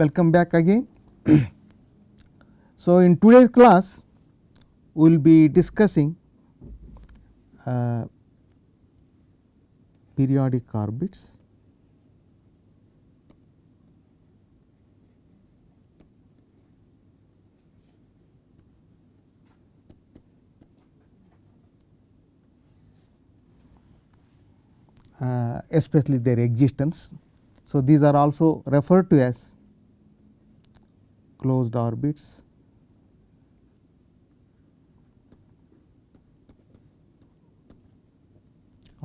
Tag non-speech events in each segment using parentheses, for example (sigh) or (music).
welcome back again. (clears throat) so, in today's class we will be discussing uh, periodic orbits uh, especially their existence. So, these are also referred to as closed orbits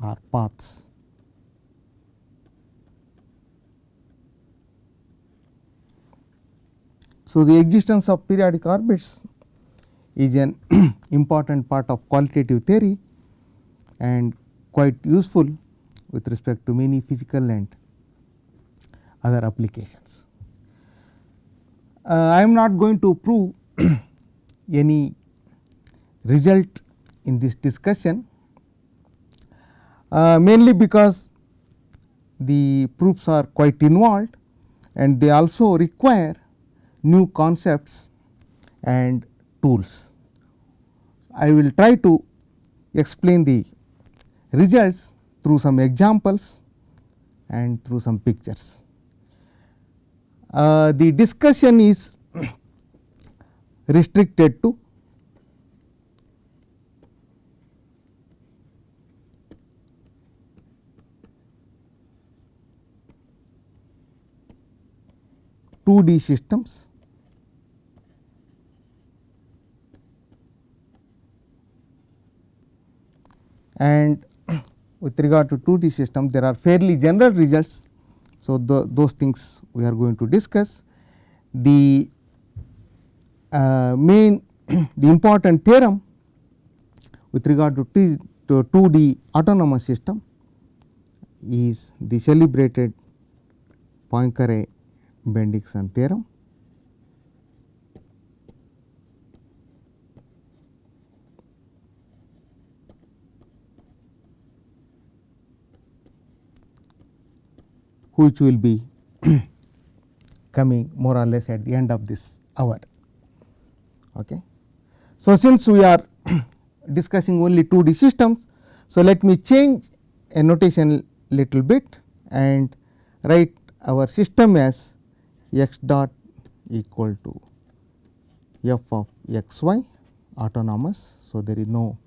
or paths. So, the existence of periodic orbits is an (clears throat) important part of qualitative theory and quite useful with respect to many physical and other applications. Uh, I am not going to prove (clears throat) any result in this discussion uh, mainly because the proofs are quite involved and they also require new concepts and tools. I will try to explain the results through some examples and through some pictures. Uh, the discussion is restricted to two D systems and with regard to 2D system there are fairly general results. So, the, those things we are going to discuss. The uh, main (clears throat) the important theorem with regard to, T, to 2D autonomous system is the celebrated Poincare Bendixson theorem. Which will be (clears throat) coming more or less at the end of this hour. Okay. So, since we are (clears throat) discussing only 2D systems, so let me change a notation little bit and write our system as x dot equal to f of x y autonomous. So, there is no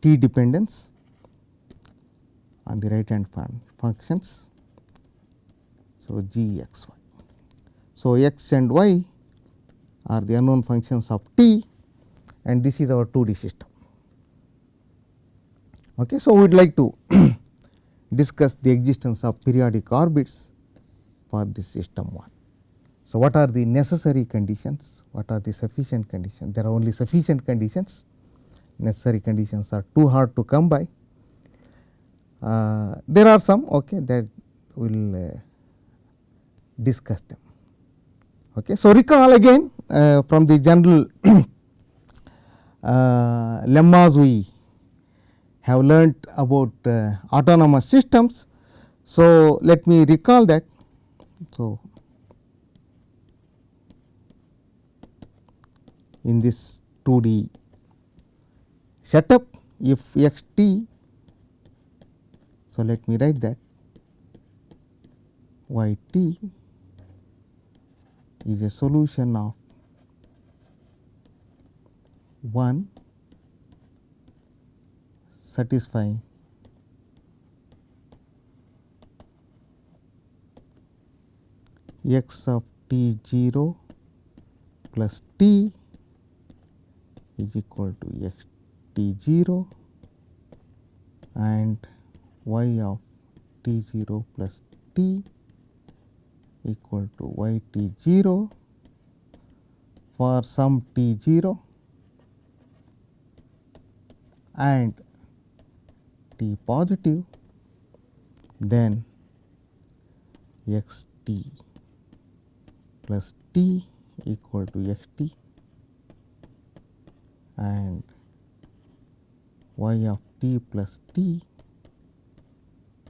t dependence on the right hand functions so, g x y. So, x and y are the unknown functions of t and this is our 2D system. Okay. So, we would like to (clears throat) discuss the existence of periodic orbits for this system 1. So, what are the necessary conditions? What are the sufficient conditions? There are only sufficient conditions, necessary conditions are too hard to come by. Uh, there are some okay, that will uh, discuss them. Okay. So, recall again uh, from the general (clears throat) uh, lemmas we have learnt about uh, autonomous systems. So, let me recall that. So, in this 2D setup if x t, so let me write that y t is a solution of 1 satisfying x of t 0 plus t is equal to x t 0 and y of t 0 plus t equal to y t 0 for some t 0 and t positive then x t plus t equal to x t and y of t plus t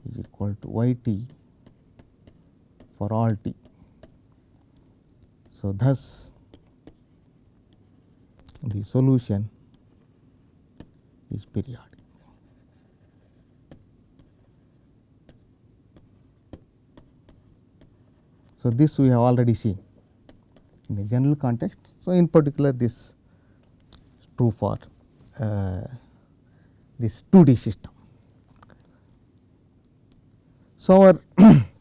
is equal to y t for all t. So, thus the solution is periodic. So, this we have already seen in a general context. So, in particular this is true for uh, this 2D system. So, our (clears throat)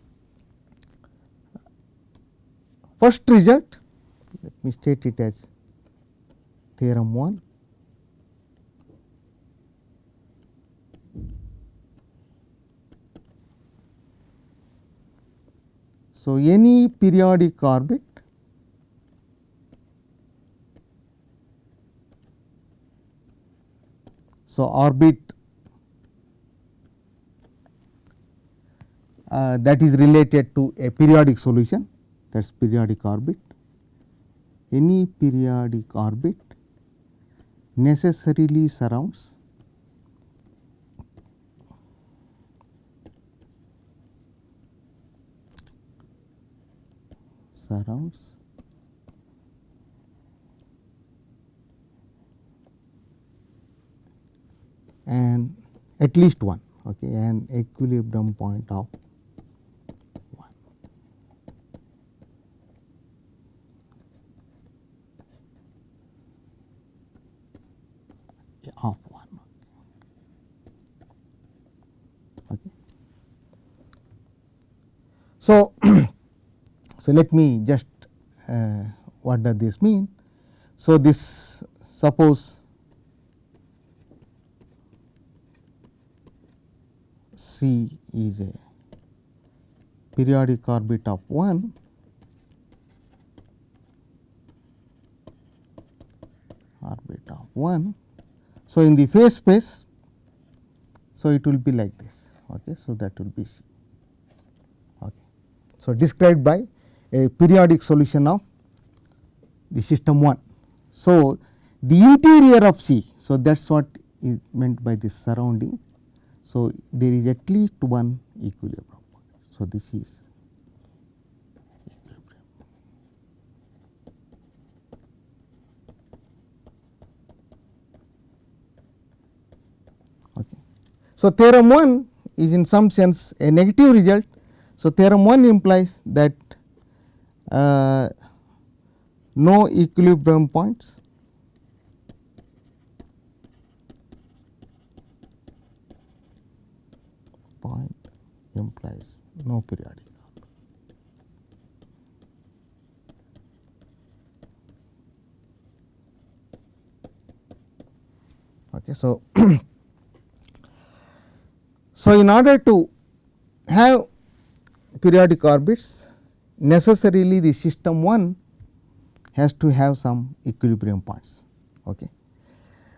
first result let me state it as theorem 1 So, any periodic orbit So, orbit uh, that is related to a periodic solution that is periodic orbit. Any periodic orbit necessarily surrounds surrounds and at least one okay an equilibrium point of 1 of 1 okay so (clears throat) so let me just uh, what does this mean so this suppose C is a periodic orbit of 1 orbit of 1. So, in the phase space, so it will be like this. Okay. So, that will be C. So, described by a periodic solution of the system 1. So, the interior of C. So, that is what is meant by this surrounding. So, there is at least one equilibrium. So, this is. Okay. So, theorem 1 is in some sense a negative result. So, theorem 1 implies that uh, no equilibrium points point implies no periodic. Okay, so, (clears throat) so in order to have periodic orbits necessarily the system 1 has to have some equilibrium points. Okay.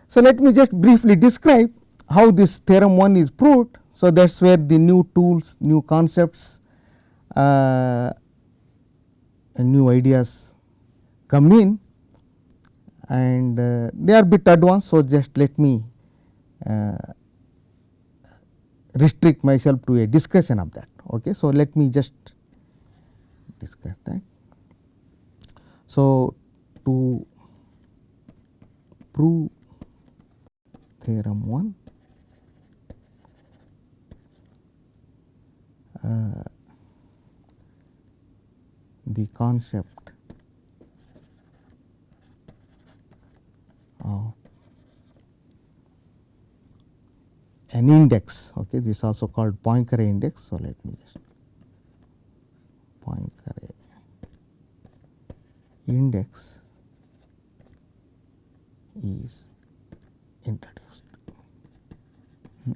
So, let me just briefly describe how this theorem 1 is proved. So, that is where the new tools, new concepts uh, and new ideas come in and uh, they are bit advanced. So, just let me uh, restrict myself to a discussion of that. Okay. So, let me just discuss that. So, to prove theorem 1 uh, the concept of an index okay this is also called Poincare index so let me just Poincare index is introduced. Hmm.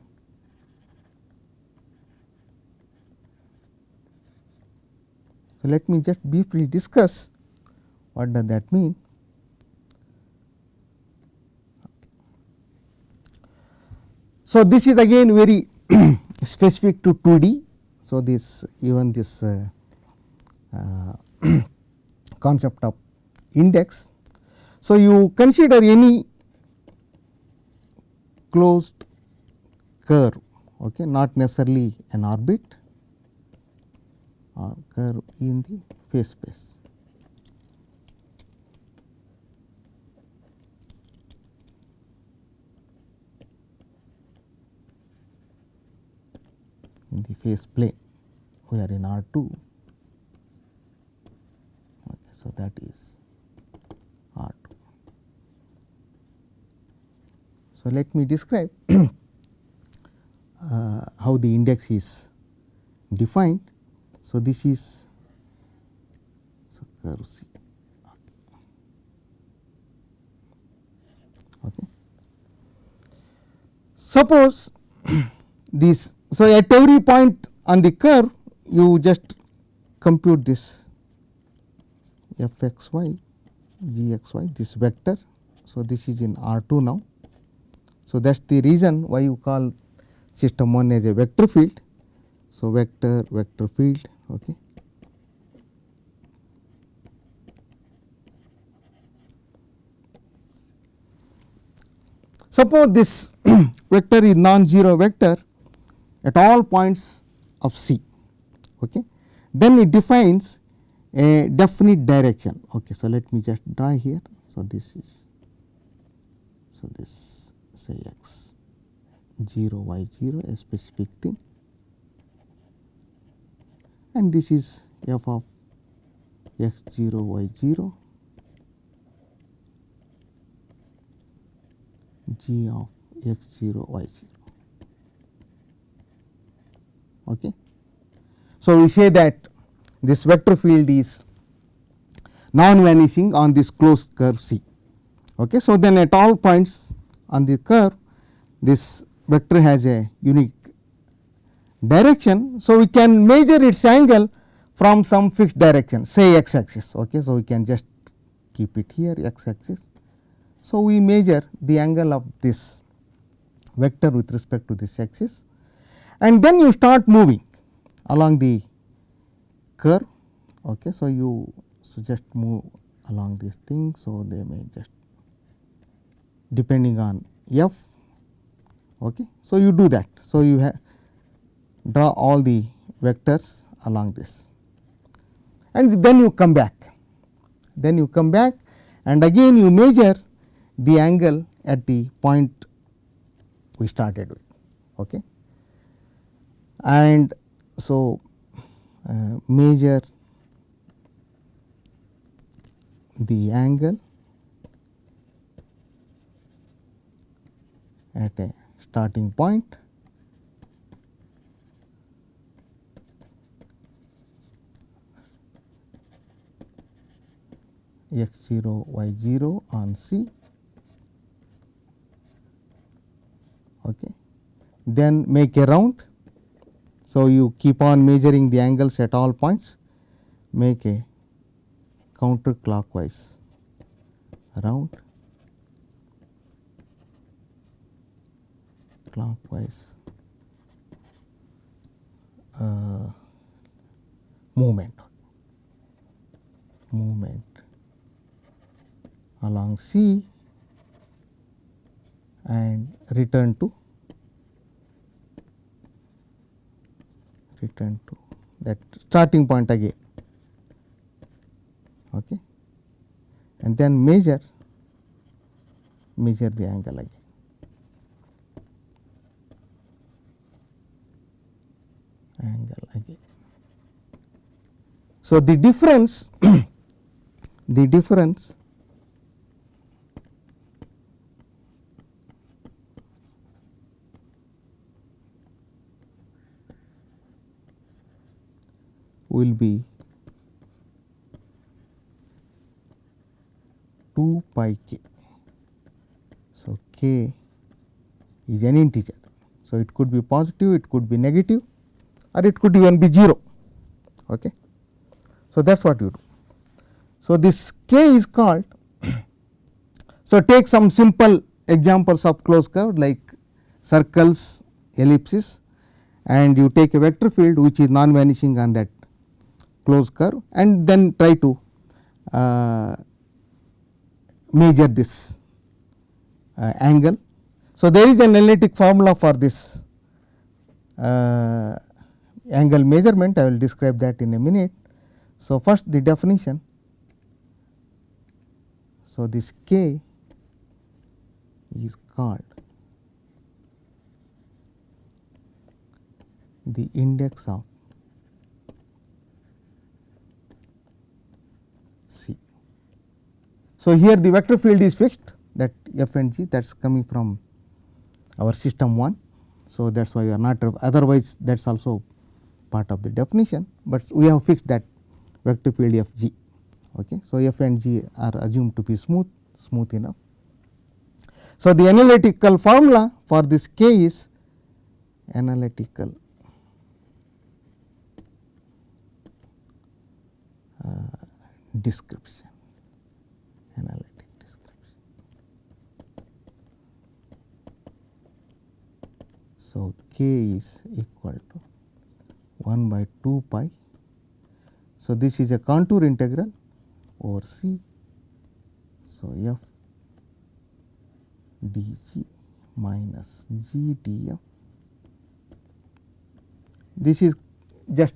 So, let me just briefly discuss what does that mean. So, this is again very (clears throat) specific to 2D. So, this even this uh, uh, (clears throat) concept of index. So, you consider any closed curve okay, not necessarily an orbit or curve in the phase space. In the phase plane we are in R 2 okay, so that is R 2. So, let me describe (clears throat) uh, how the index is defined. So, this is so curve C. Okay. Suppose (clears throat) this, so at every point on the curve you just compute this f x y g x y this vector. So, this is in R 2 now. So, that is the reason why you call system 1 as a vector field. So, vector vector field. Okay. Suppose this (clears throat) vector is non-zero vector at all points of C, okay. then it defines a definite direction. Okay. So, let me just draw here. So, this is so this say x 0 y 0 a specific thing and this is f of x 0 y 0 g of x 0 y 0. Okay. So, we say that this vector field is non vanishing on this closed curve C. Okay. So, then at all points on the curve this vector has a unique direction. So, we can measure its angle from some fixed direction say x axis. Okay. So, we can just keep it here x axis. So, we measure the angle of this vector with respect to this axis and then you start moving along the curve. Okay. So, you so just move along this thing. So, they may just depending on f. Okay. So, you do that. So, you have draw all the vectors along this and then you come back. Then you come back and again you measure the angle at the point we started with. Okay. And so, uh, measure the angle at a starting point x 0 y 0 on C. Okay. Then make a round. So, you keep on measuring the angles at all points, make a counter clockwise round clockwise uh, movement movement along C and return to return to that starting point again. Okay. And then measure measure the angle again. Angle again. So the difference (coughs) the difference will be 2 pi k. So, k is an integer. So, it could be positive, it could be negative or it could even be 0. Okay. So, that is what you do. So, this k is called. (coughs) so, take some simple examples of closed curve like circles, ellipses and you take a vector field which is non vanishing on that closed curve and then try to uh, measure this uh, angle. So, there is an analytic formula for this uh, angle measurement I will describe that in a minute. So, first the definition. So, this k is called the index of C. So, here the vector field is fixed that f and g that is coming from our system 1. So, that is why we are not otherwise that is also part of the definition, but we have fixed that vector field f g. Okay. So, f and g are assumed to be smooth smooth enough. So, the analytical formula for this k is analytical uh, description analytic description. So, k is equal to 1 by 2 pi. So, this is a contour integral over C. So, f dg minus g df. This is just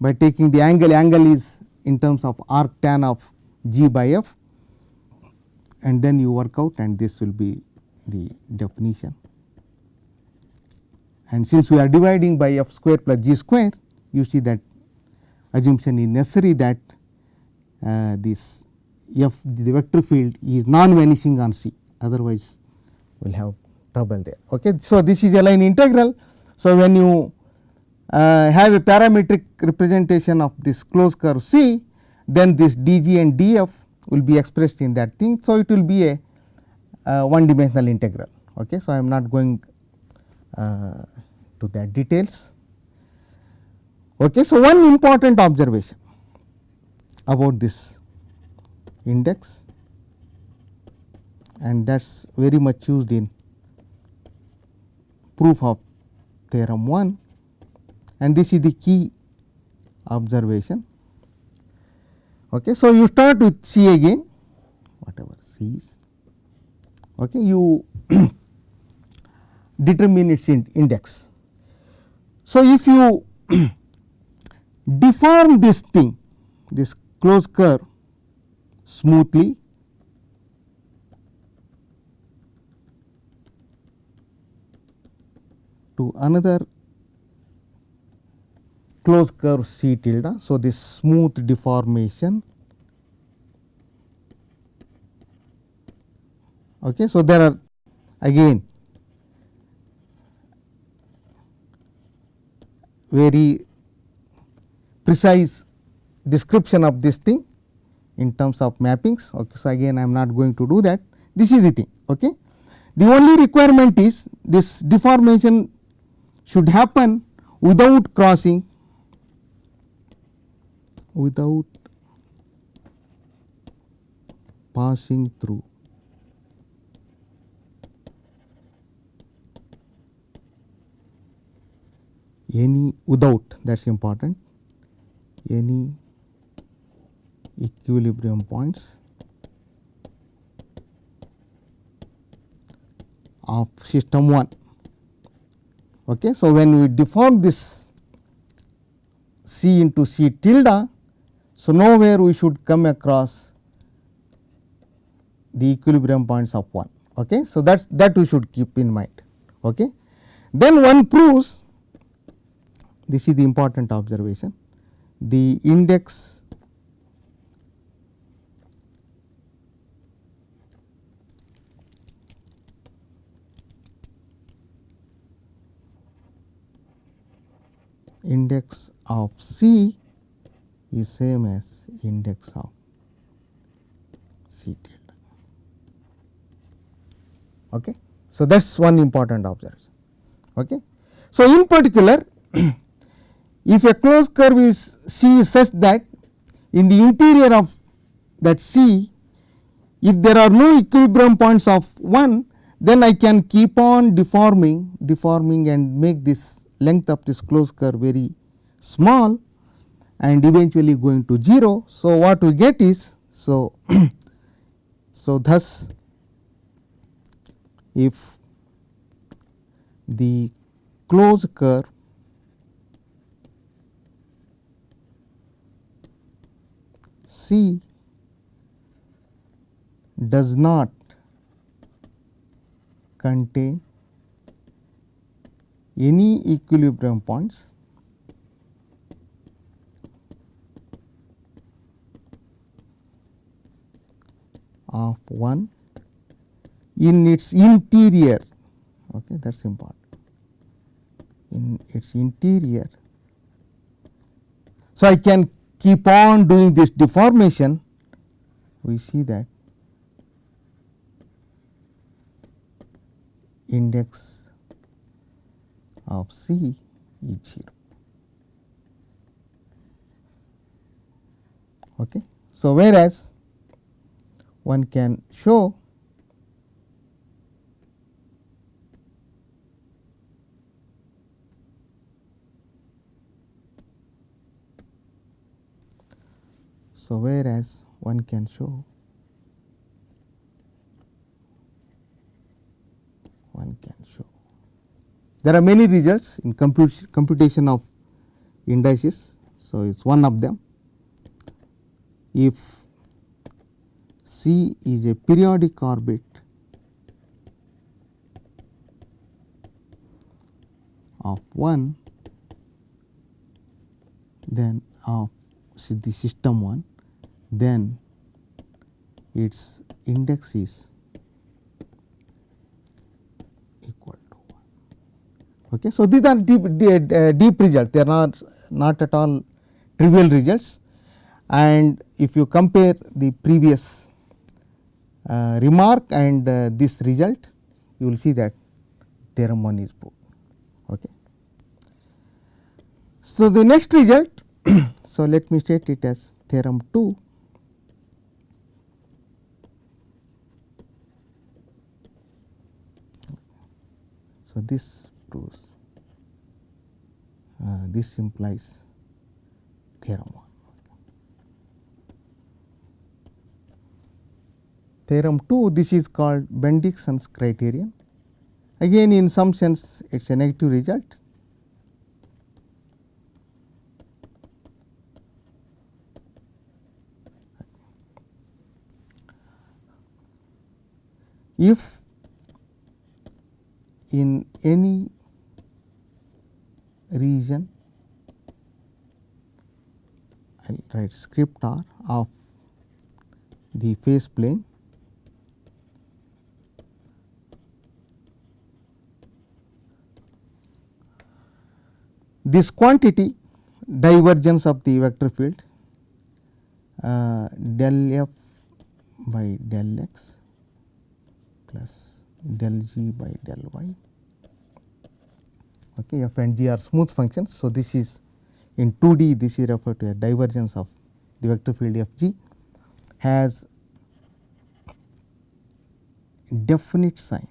by taking the angle, angle is in terms of arc tan of g by f and then you work out and this will be the definition. And since we are dividing by f square plus g square, you see that assumption is necessary that uh, this f the vector field is non vanishing on C otherwise we will have trouble there. Okay. So, this is a line integral. So, when you uh, have a parametric representation of this closed curve C, then this dg and df will be expressed in that thing. So, it will be a uh, one dimensional integral. Okay. So, I am not going uh, to that details. Okay. So, one important observation about this index and that is very much used in proof of theorem 1 and this is the key observation. Okay. So, you start with C again whatever C is okay. you (clears throat) determine its index. So, if you (clears throat) deform this thing this closed curve smoothly to another closed curve C tilde. So, this smooth deformation. Okay. So, there are again very precise description of this thing in terms of mappings. Okay. So, again I am not going to do that this is the thing. Okay. The only requirement is this deformation should happen without crossing without passing through any without that is important any equilibrium points of system 1. Okay. So, when we deform this C into C tilde, so nowhere we should come across the equilibrium points of 1. Okay. So, that that we should keep in mind. Okay. Then one proves this is the important observation the index index of C is same as index of C tilde. Okay. So, that is one important observation. Okay. So, in particular (clears throat) if a closed curve is C is such that in the interior of that C if there are no equilibrium points of 1 then I can keep on deforming deforming and make this length of this closed curve very small and eventually going to 0. So, what we get is so (clears throat) so thus if the closed curve C does not contain any equilibrium points of 1 in its interior okay that is important in its interior. So, I can keep on doing this deformation we see that index of C is 0. Okay. So, whereas one can show So, whereas one can show one can show. There are many results in comput computation of indices. So, it is one of them. If C is a periodic orbit of 1 then of the system 1 then its index is equal to 1. Okay. So, these are deep, deep, deep results they are not, not at all trivial results and if you compare the previous remark and uh, this result you will see that theorem 1 is proved. Okay. So, the next result (coughs) so let me state it as theorem 2 So, this proves uh, this implies theorem 1. Theorem 2 this is called Bendixson's criterion again in some sense it is a negative result. If in any region I will write script r of the phase plane this quantity divergence of the vector field uh, del f by del x plus del g by del y. Okay, f and g are smooth functions. So, this is in 2D this is referred to a divergence of the vector field f g has definite sign.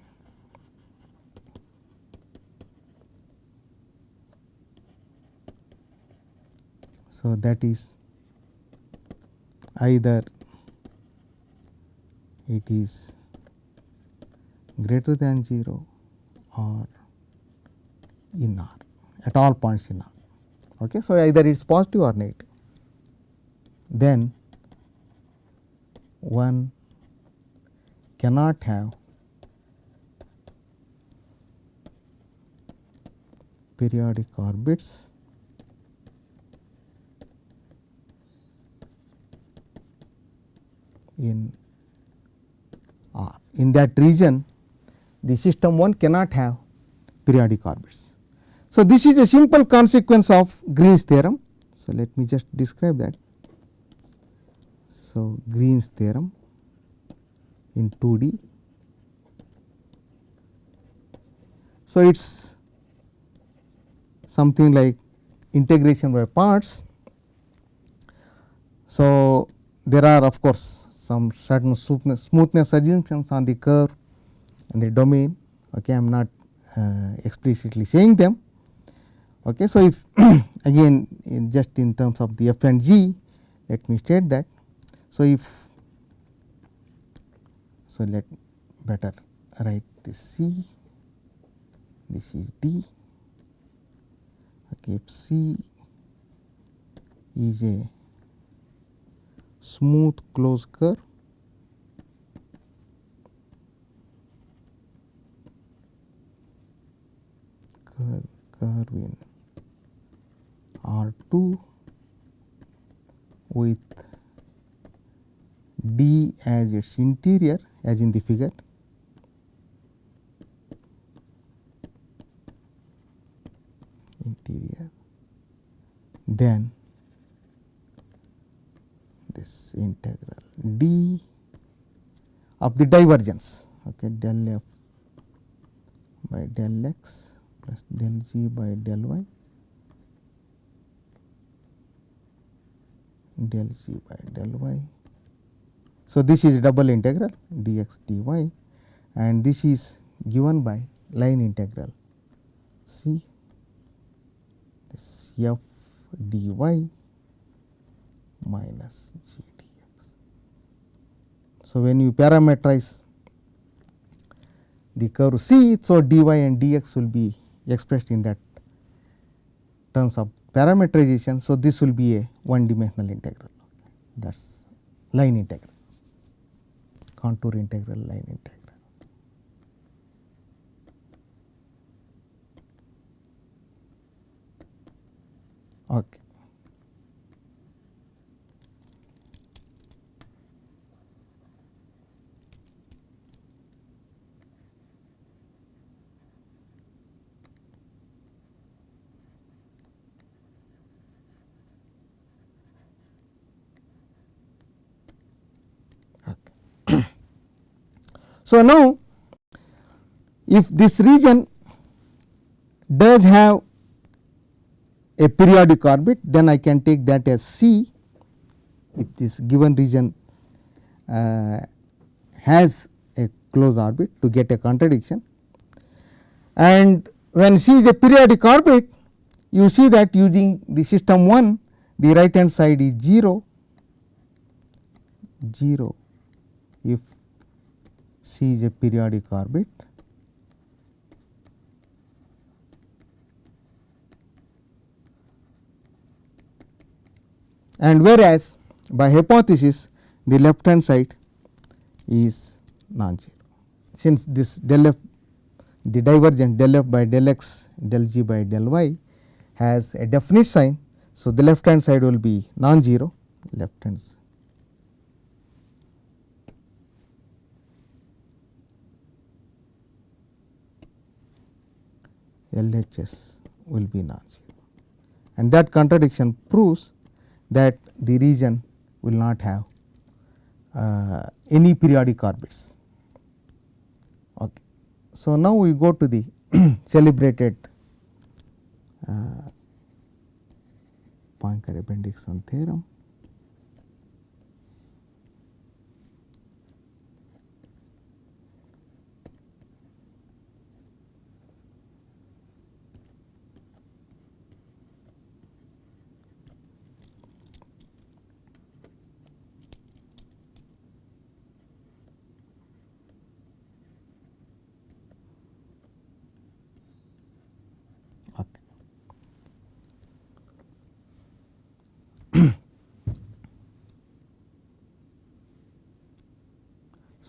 So, that is either it is greater than 0 or in R at all points in R. Okay. So, either it is positive or negative then one cannot have periodic orbits in R. In that region the system 1 cannot have periodic orbits. So, this is a simple consequence of Green's theorem. So, let me just describe that. So, Green's theorem in 2D. So, it is something like integration by parts. So, there are of course, some certain smoothness assumptions on the curve and the domain. Okay, I am not uh, explicitly saying them. Okay, so, if (clears throat) again in just in terms of the f and g, let me state that. So, if so, let better write this c, this is d. Okay, if c is a smooth closed curve. Curve in R 2 with D as its interior as in the figure. Interior. Then this integral d of the divergence okay del f by del x plus del g by del y del g by del y. So, this is double integral dx dy and this is given by line integral c this f dy minus g dx. So, when you parameterize the curve C, so dy and dx will be expressed in that terms of parameterization. So, this will be a one dimensional integral that is line integral, contour integral, line integral. Okay. So, now if this region does have a periodic orbit then I can take that as C. If this given region uh, has a closed orbit to get a contradiction. And when C is a periodic orbit you see that using the system 1 the right hand side is 0 0 if C is a periodic orbit and whereas by hypothesis the left hand side is non-zero. Since this del f the divergence del f by del x del g by del y has a definite sign. So, the left hand side will be non-zero left hand side. LHS will be non-zero and that contradiction proves that the region will not have uh, any periodic orbits. Okay. So, now we go to the (clears throat) celebrated uh, Poincare-Bendixson theorem. Okay.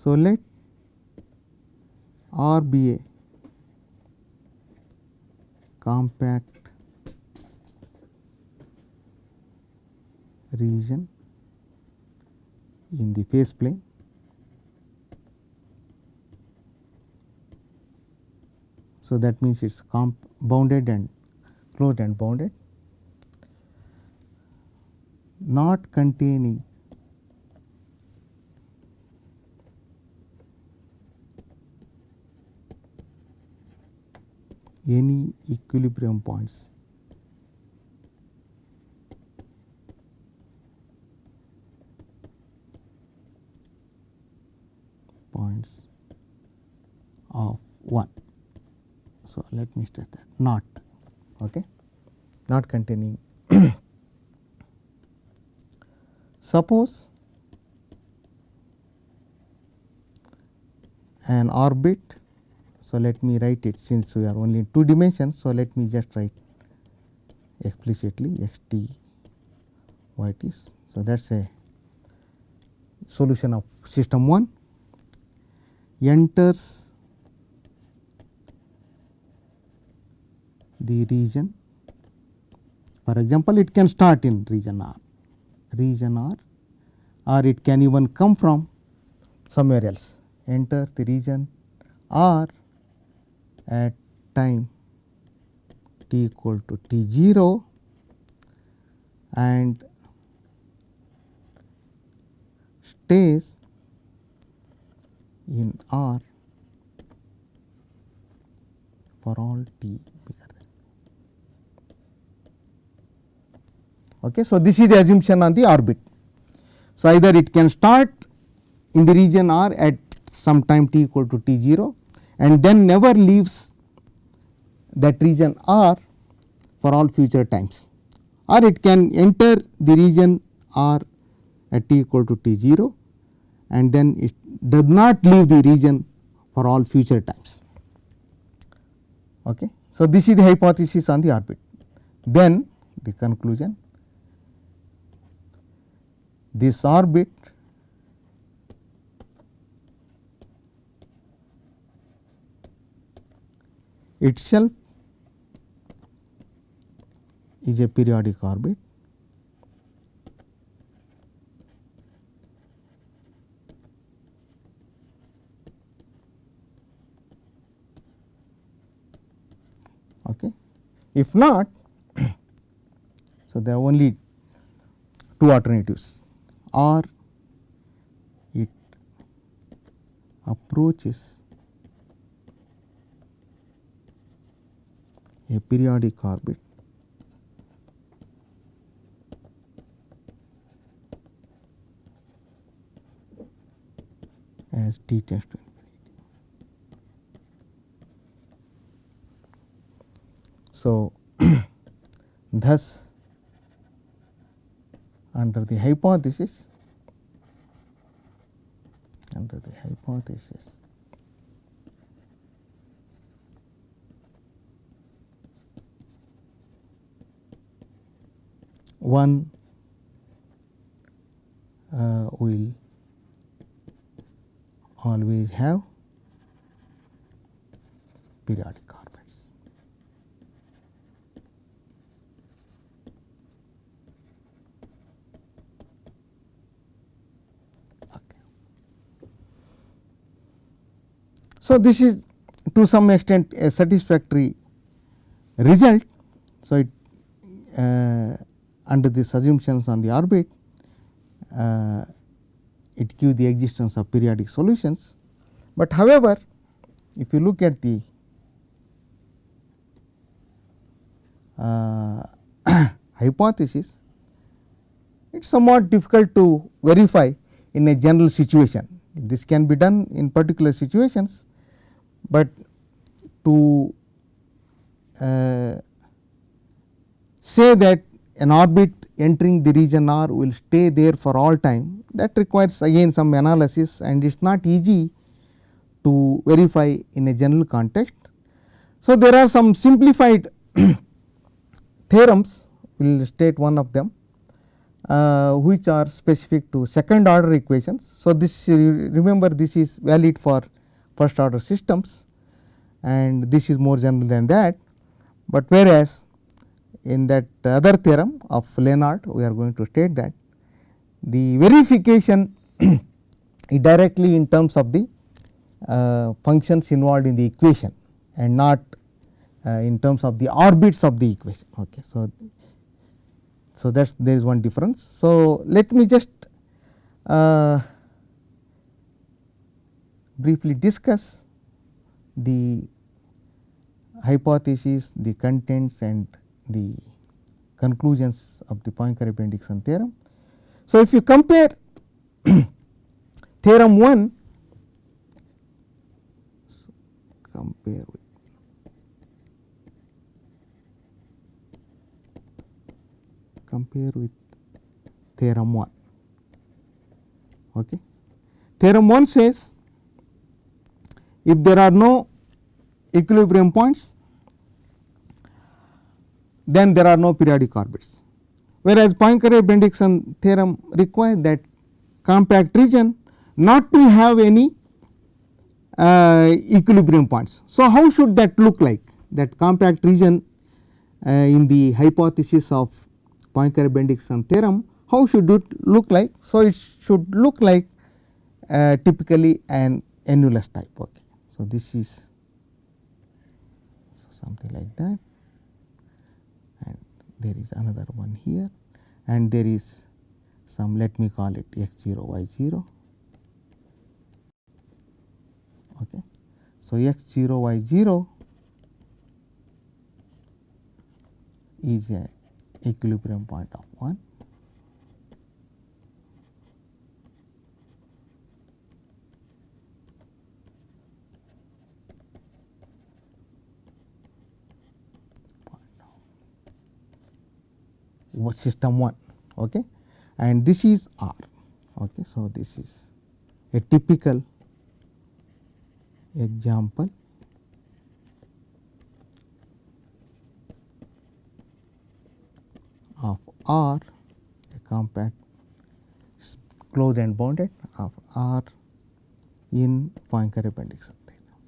So, let R be a compact region in the phase plane. So, that means it is bounded and closed and bounded. Not containing any equilibrium points points of 1. So, let me state that not okay, not containing (coughs) suppose an orbit. So, let me write it since we are only in two dimensions. So, let me just write explicitly x t y t. So, that is a solution of system 1 enters the region. For example, it can start in region R, region R or it can even come from somewhere else. Enter the region R at time t equal to t 0 and stays in R for all t bigger than. Okay. So, this is the assumption on the orbit. So, either it can start in the region R at some time t equal to t 0 and then never leaves that region R for all future times or it can enter the region R at t equal to t 0 and then it does not leave the region for all future times. Okay. So, this is the hypothesis on the orbit. Then the conclusion this orbit itself is a periodic orbit okay. If not, (coughs) so there are only two alternatives or it approaches a periodic orbit as t tends to infinity. So, (clears throat) thus under the hypothesis under the hypothesis one uh, will always have periodic orbits. Okay. So, this is to some extent a satisfactory result. So, it uh, under these assumptions on the orbit uh, it gives the existence of periodic solutions. But however, if you look at the uh, (coughs) hypothesis, it is somewhat difficult to verify in a general situation. This can be done in particular situations, but to uh, say that an orbit entering the region R will stay there for all time that requires again some analysis and it is not easy to verify in a general context. So, there are some simplified (coughs) theorems we will state one of them uh, which are specific to second order equations. So, this remember this is valid for first order systems and this is more general than that, but whereas in that other theorem of Liénard we are going to state that the verification (clears throat) directly in terms of the uh, functions involved in the equation and not uh, in terms of the orbits of the equation. Okay. So, so that is there is one difference. So, let me just uh, briefly discuss the hypothesis, the contents and the conclusions of the Poincare Bendixson theorem. So, if you compare (coughs) theorem 1 so compare with compare with theorem 1 okay theorem 1 says if there are no equilibrium points then there are no periodic orbits. Whereas Poincare Bendixson theorem requires that compact region not to have any uh, equilibrium points. So, how should that look like that compact region uh, in the hypothesis of Poincare-Bendixson theorem how should it look like. So, it should look like uh, typically an annulus type. Okay. So, this is something like that there is another one here and there is some let me call it x 0 y 0. Okay. So, x 0 y 0 is a equilibrium point of 1 system 1 okay? And this is R okay? So this is a typical example. Of R a compact closed and bounded of R in Poincare Bendixson theorem.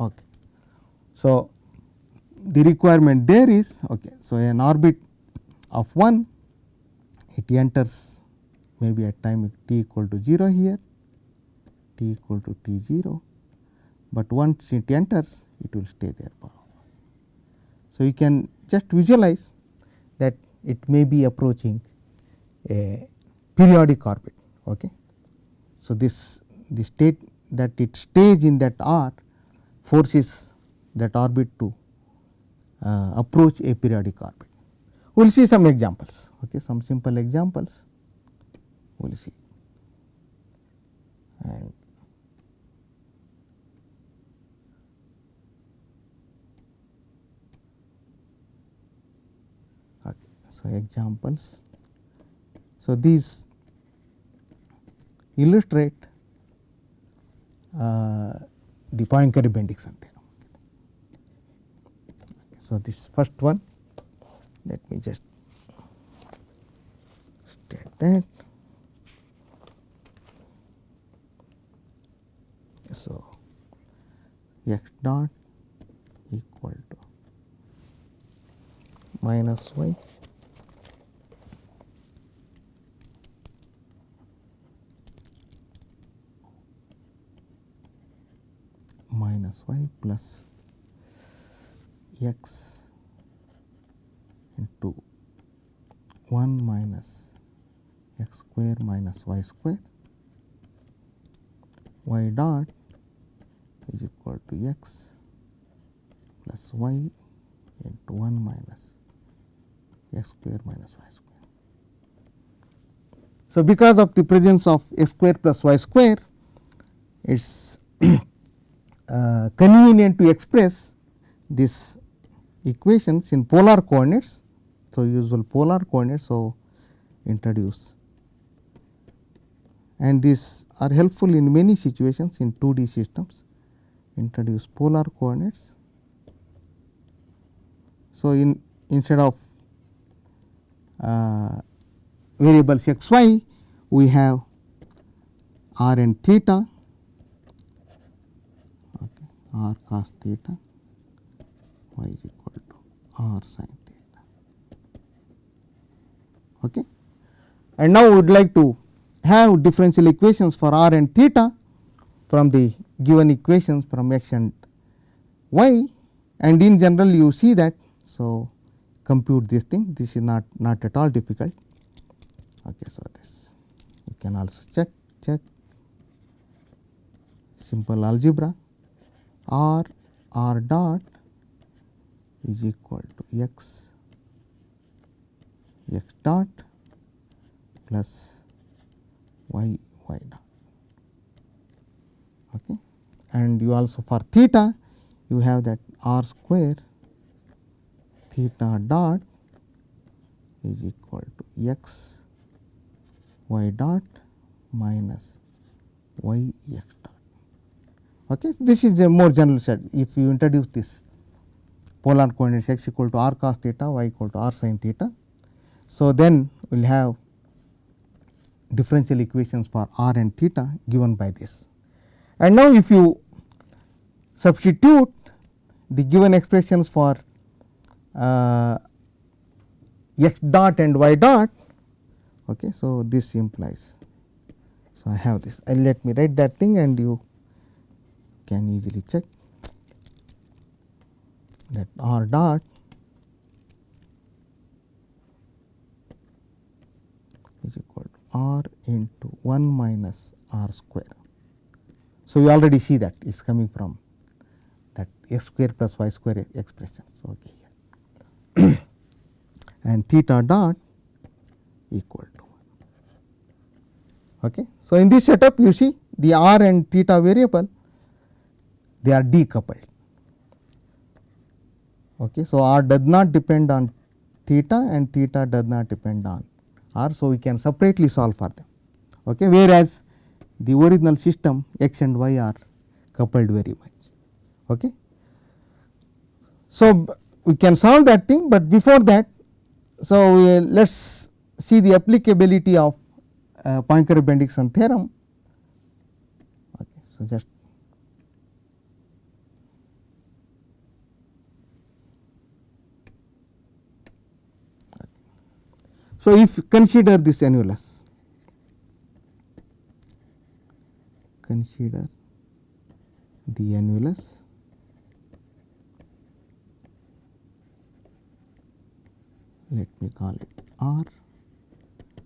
Okay. So, the requirement there is okay. So, an orbit of 1 it enters maybe at time t equal to 0 here t equal to t 0, but once it enters it will stay there forever. So, you can just visualize that it may be approaching a periodic orbit. Okay. So, this the state that it stays in that R forces that orbit to uh, approach a periodic orbit. We will see some examples, okay, some simple examples we will see. And so examples. So, these illustrate uh, the Poincare-Bendixson theorem. So, this first one let me just state that. So, x dot equal to minus y minus y plus x into 1 minus x square minus y square y dot is equal to x plus y into 1 minus x square minus y square. So, because of the presence of x square plus y square it is (coughs) uh, convenient to express this equations in polar coordinates. So, usual polar coordinates. So, introduce and these are helpful in many situations in 2D systems introduce polar coordinates. So, in instead of uh, variables x y we have r and theta okay, r cos theta y is equal r sin theta. Okay. And now, we would like to have differential equations for r and theta from the given equations from x and y and in general you see that. So, compute this thing this is not not at all difficult. Okay, so, this you can also check check simple algebra r r dot is equal to x x dot plus y y dot okay and you also for theta you have that r square theta dot is equal to x y dot minus y x dot. Okay. This is a more general set if you introduce this polar coordinates x equal to r cos theta y equal to r sin theta. So, then we will have differential equations for r and theta given by this. And now, if you substitute the given expressions for uh, x dot and y dot. Okay, so, this implies. So, I have this and let me write that thing and you can easily check that r dot is equal to r into 1 minus r square. So, you already see that it is coming from that x square plus y square expressions. Okay, (coughs) and theta dot equal to 1. Okay. So, in this setup you see the r and theta variable they are decoupled. Okay. So, r does not depend on theta and theta does not depend on r. So, we can separately solve for them. Okay. Whereas, the original system x and y are coupled very much. Okay. So, we can solve that thing, but before that, so let us see the applicability of uh, Poincare Bendixson theorem. Okay. So, just So, if consider this annulus, consider the annulus let me call it R.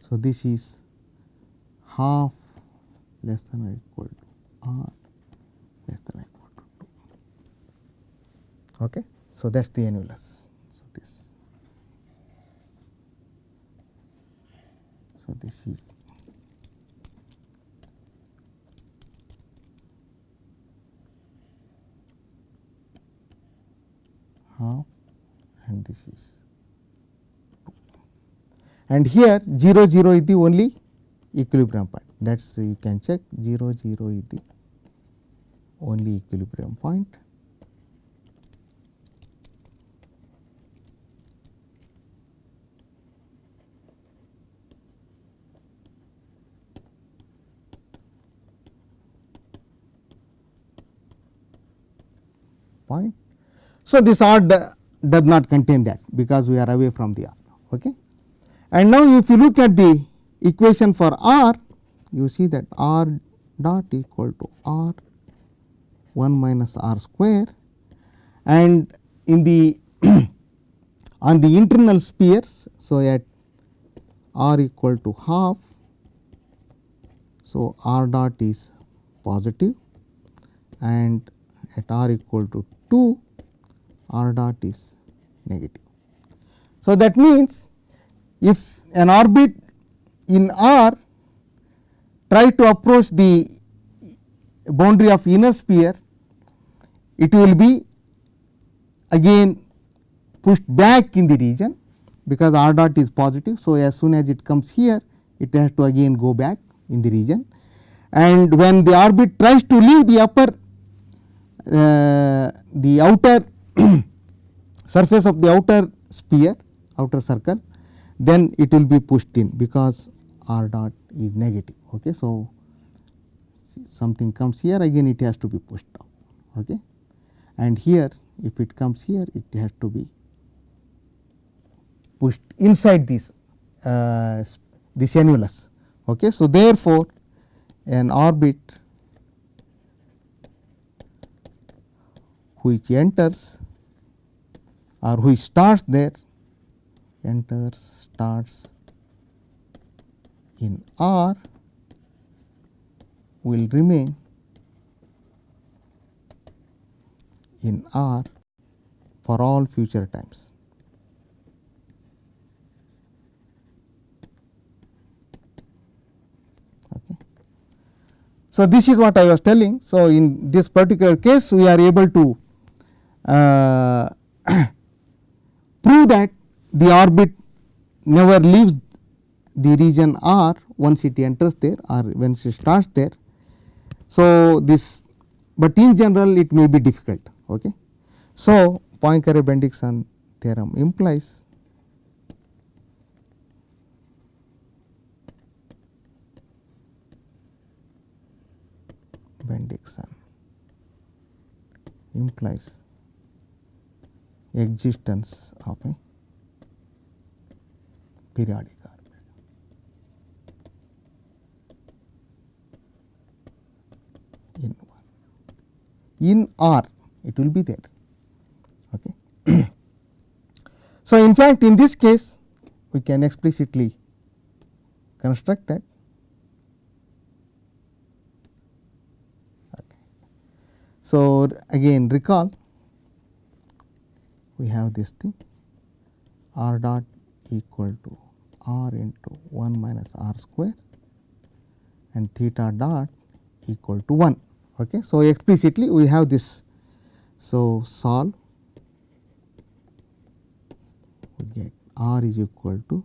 So, this is half less than or equal to R less than or equal to 2. Okay. So, that is the annulus. So, this. So, this is half and this is 2. And here 0 0 is the only equilibrium point that is you can check 0 0 is the only equilibrium point. Point. So, this R does not contain that because we are away from the R. Okay. And now, if you look at the equation for R, you see that R dot equal to R 1 minus R square and in the (clears throat) on the internal spheres. So, at R equal to half, so R dot is positive and at R equal to 2 r dot is negative. So, that means, if an orbit in R try to approach the boundary of inner sphere, it will be again pushed back in the region because r dot is positive. So, as soon as it comes here it has to again go back in the region and when the orbit tries to leave the upper the outer (coughs) surface of the outer sphere outer circle then it will be pushed in because r dot is negative. Okay. So, something comes here again it has to be pushed out okay. and here if it comes here it has to be pushed inside this uh, this annulus. Okay. So, therefore, an orbit which enters or which starts there enters starts in R will remain in R for all future times. Okay. So, this is what I was telling. So, in this particular case we are able to uh, (clears throat) prove that the orbit never leaves the region R once it enters there or once it starts there. So, this, but in general it may be difficult. Okay. So, Poincare-Bendixson theorem implies Bendixson implies existence of a periodic orbit. In one. In R it will be there. Okay. (clears throat) so, in fact, in this case we can explicitly construct that. Okay. So, again recall we have this thing r dot equal to r into 1 minus r square and theta dot equal to 1. Okay. So, explicitly we have this. So, solve we get r is equal to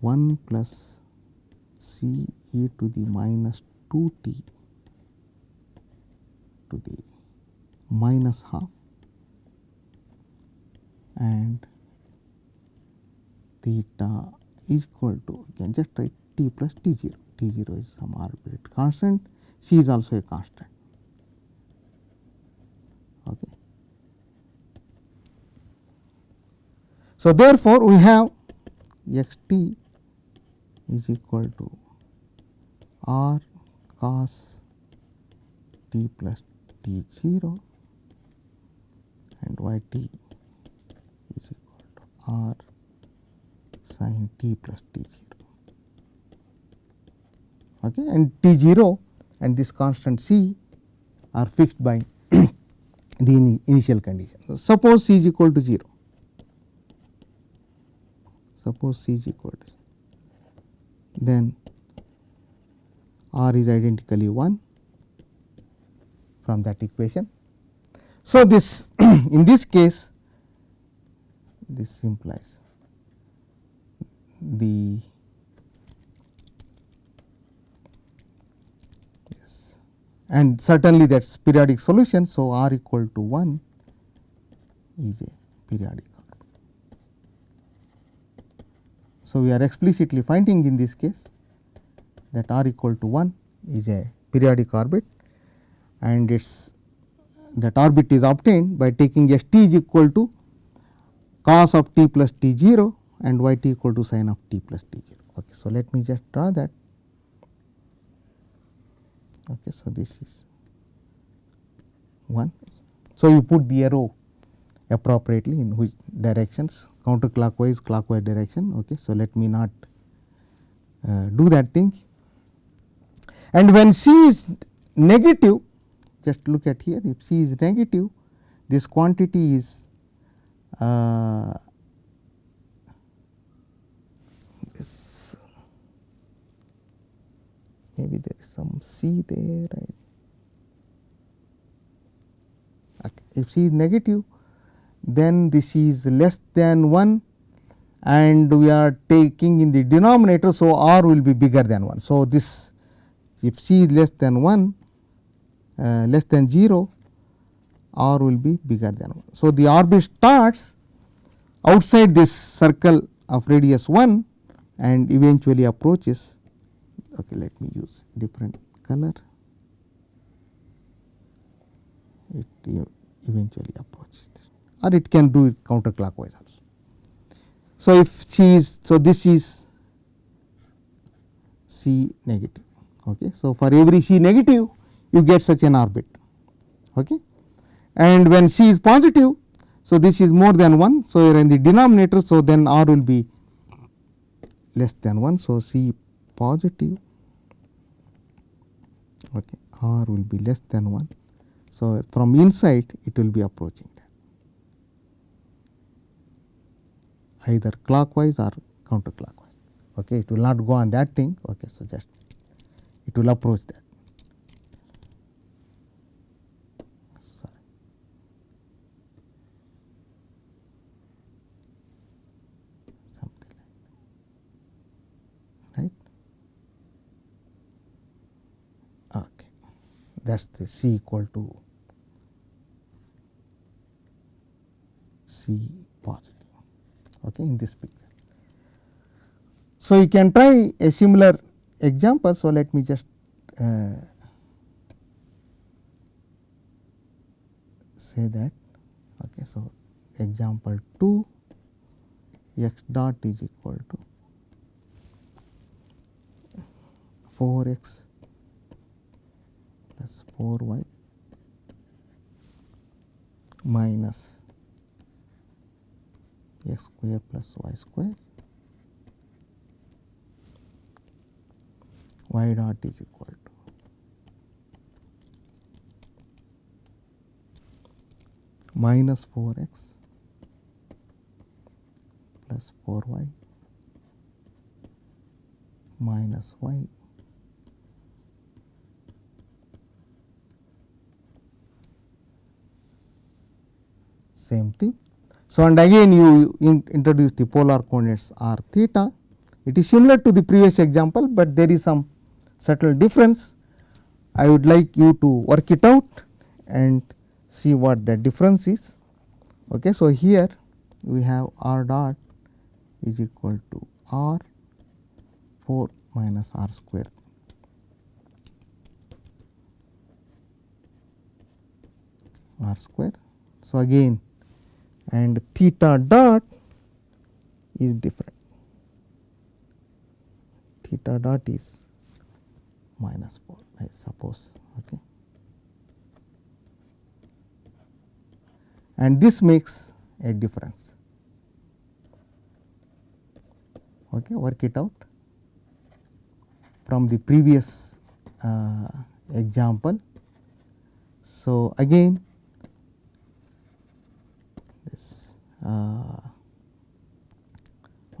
1 plus c e to the minus 2 t to the minus half and theta is equal to you can just write t plus t 0, t 0 is some arbitrary constant, c is also a constant. Okay. So, therefore, we have x t is equal to r cos t plus t 0 and y t is equal to r sin t plus t 0 okay, and t 0 and this constant c are fixed by (coughs) the initial condition. Suppose c is equal to 0, suppose c is equal to 0, then r is identically 1 from that equation. So, this (coughs) in this case this implies the yes and certainly that is periodic solution. So, r equal to 1 is a periodic. So, we are explicitly finding in this case that r equal to 1 is a periodic orbit and its that orbit is obtained by taking s t is equal to cos of t plus t 0 and y t equal to sin of t plus t 0. Okay. So, let me just draw that. Okay. So, this is 1. So, you put the arrow appropriately in which directions counterclockwise clockwise clockwise direction. Okay. So, let me not uh, do that thing and when c is negative just look at here if c is negative this quantity is uh, this maybe there is some c there right. if c is negative then this is less than 1 and we are taking in the denominator. So, r will be bigger than 1. So, this if c is less than 1 uh, less than 0 r will be bigger than 1. So, the orbit starts outside this circle of radius 1 and eventually approaches okay let me use different color it eventually approaches or it can do it counterclockwise also. So, if c is so this is c negative okay. So, for every c negative you get such an orbit okay. And when c is positive so this is more than 1 so in the denominator so then r will be less than 1 so c positive okay r will be less than 1 so from inside it will be approaching that. Either clockwise or counterclockwise. Okay it will not go on that thing. Okay so just it will approach that Sorry. something like that right okay that is the c equal to c positive okay, in this picture. So, you can try a similar example. So, let me just uh, say that okay so example 2 x dot is equal to 4 x plus 4 y minus x square plus y square y dot is equal to minus 4 x plus 4 y minus y same thing. So, and again you in introduce the polar coordinates r theta. It is similar to the previous example, but there is some subtle difference. I would like you to work it out and see what the difference is. Okay. So, here we have r dot is equal to r 4 minus r square r square. So, again and theta dot is different. Theta dot is minus 4 I suppose okay. And this makes a difference. Okay work it out. From the previous uh, example. So again this uh, Uh,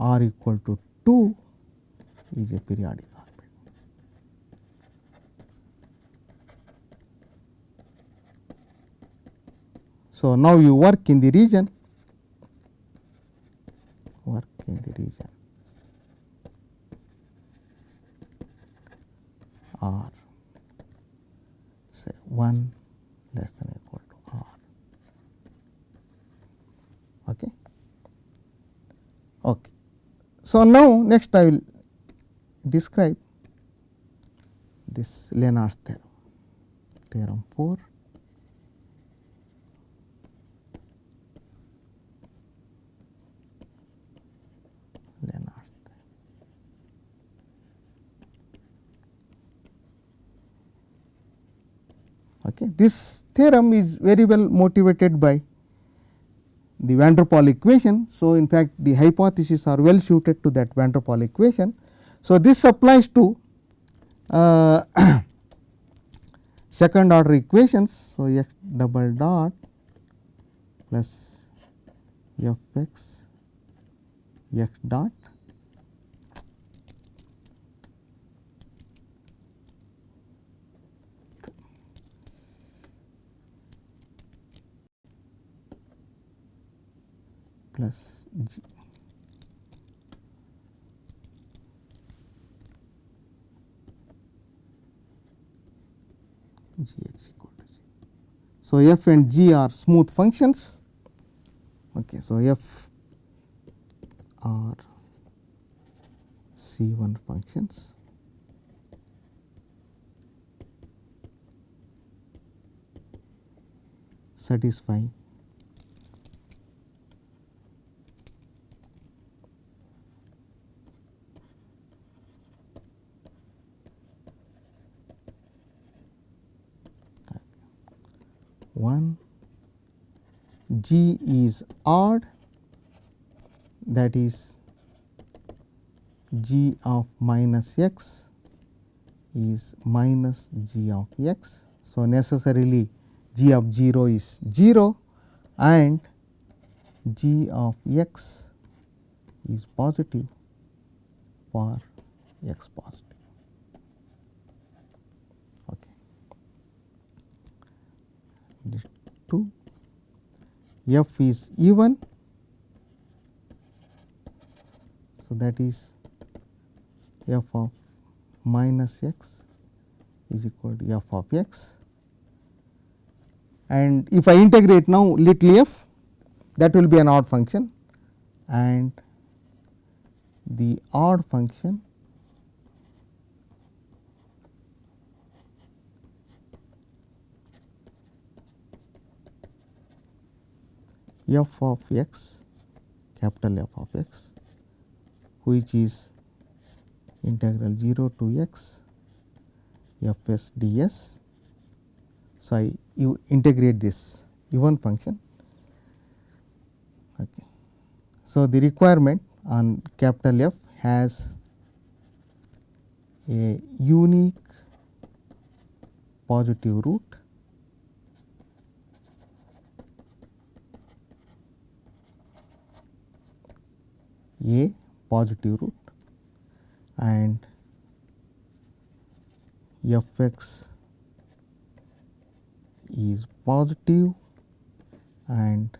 r equal to 2 is a periodic orbit. So, now you work in the region work in the region r say 1 less than equal to r. Okay. Okay. So, now next I will describe this Liénard's theorem, theorem 4 Liénard's theorem. Okay. This theorem is very well motivated by the van der Pol equation. So, in fact, the hypotheses are well suited to that van der Pol equation. So, this applies to uh, (coughs) second order equations. So, x double dot plus f x x dot plus g equal to g. So, f and g are smooth functions. Okay, so, f are C 1 functions. satisfy one g is odd that is g of minus x is minus g of x. So, necessarily g of 0 is 0 and g of x is positive for x positive. Okay. This 2 f is even. So, that is f of minus x is equal to f of x and if I integrate now little f that will be an odd function and the odd function f of x capital F of x which is integral 0 to x f s ds. So, I you integrate this even function. Okay. So, the requirement on capital F has a unique positive root a positive root and f x is positive and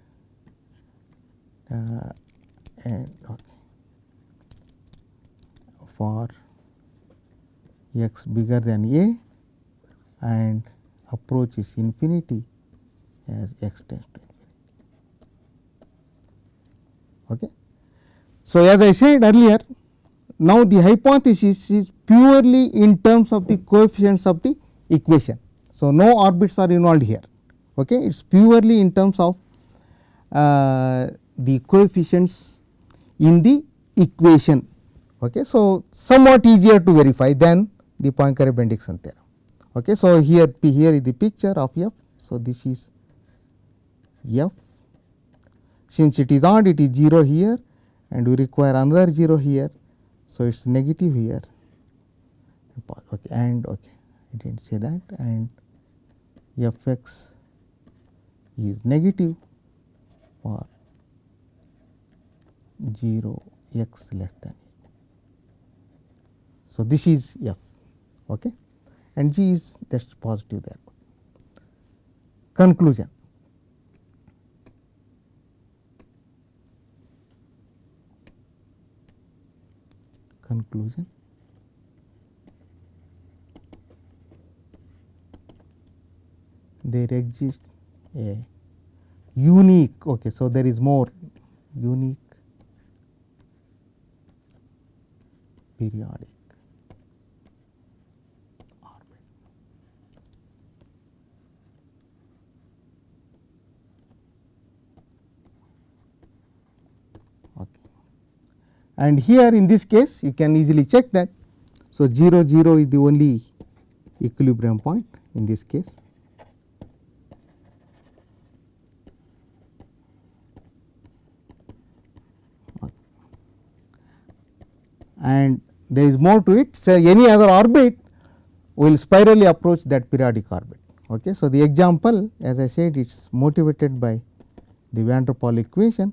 uh, and okay, for x bigger than a and approaches infinity as x tends to infinity. Okay. So, as I said earlier now the hypothesis is purely in terms of the coefficients of the equation. So, no orbits are involved here okay. it is purely in terms of uh, the coefficients in the equation. Okay. So, somewhat easier to verify than the Poincare Bendixson theorem. Okay. So, here here is the picture of f. So, this is f since it is odd it is 0 here and we require another 0 here. So, it is negative here okay, and okay I did not say that and f x is negative for 0 x less than. So, this is f okay, and g is that is positive there. Conclusion conclusion? There exists a unique okay so there is more unique periodic and here in this case you can easily check that so 0 0 is the only equilibrium point in this case and there is more to it. So, any other orbit will spirally approach that periodic orbit. Okay. So, the example as I said it is motivated by the van der Pol equation.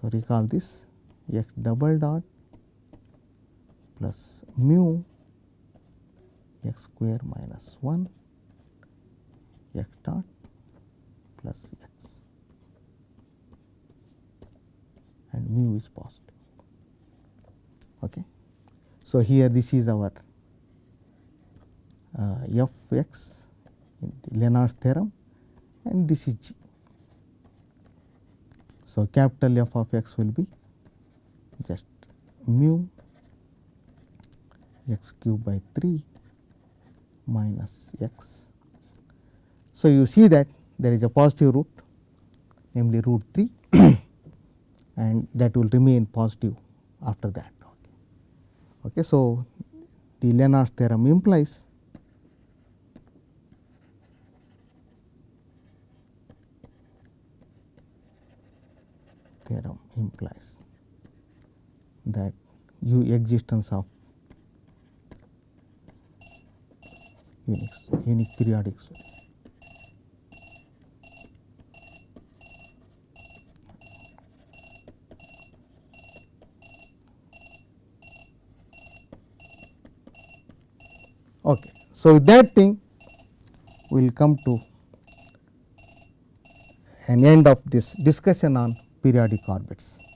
So, recall this x double dot plus mu x square minus 1 x dot plus x and mu is positive. Okay. So, here this is our uh, f x in the Liénard's theorem and this is g. So, capital F of x will be just mu x cube by 3 minus x. So, you see that there is a positive root namely root 3 (coughs) and that will remain positive after that. Okay. okay so, the Liénard's theorem implies theorem implies that u existence of unique, unique periodic. Okay. So, with that thing we will come to an end of this discussion on periodic orbits.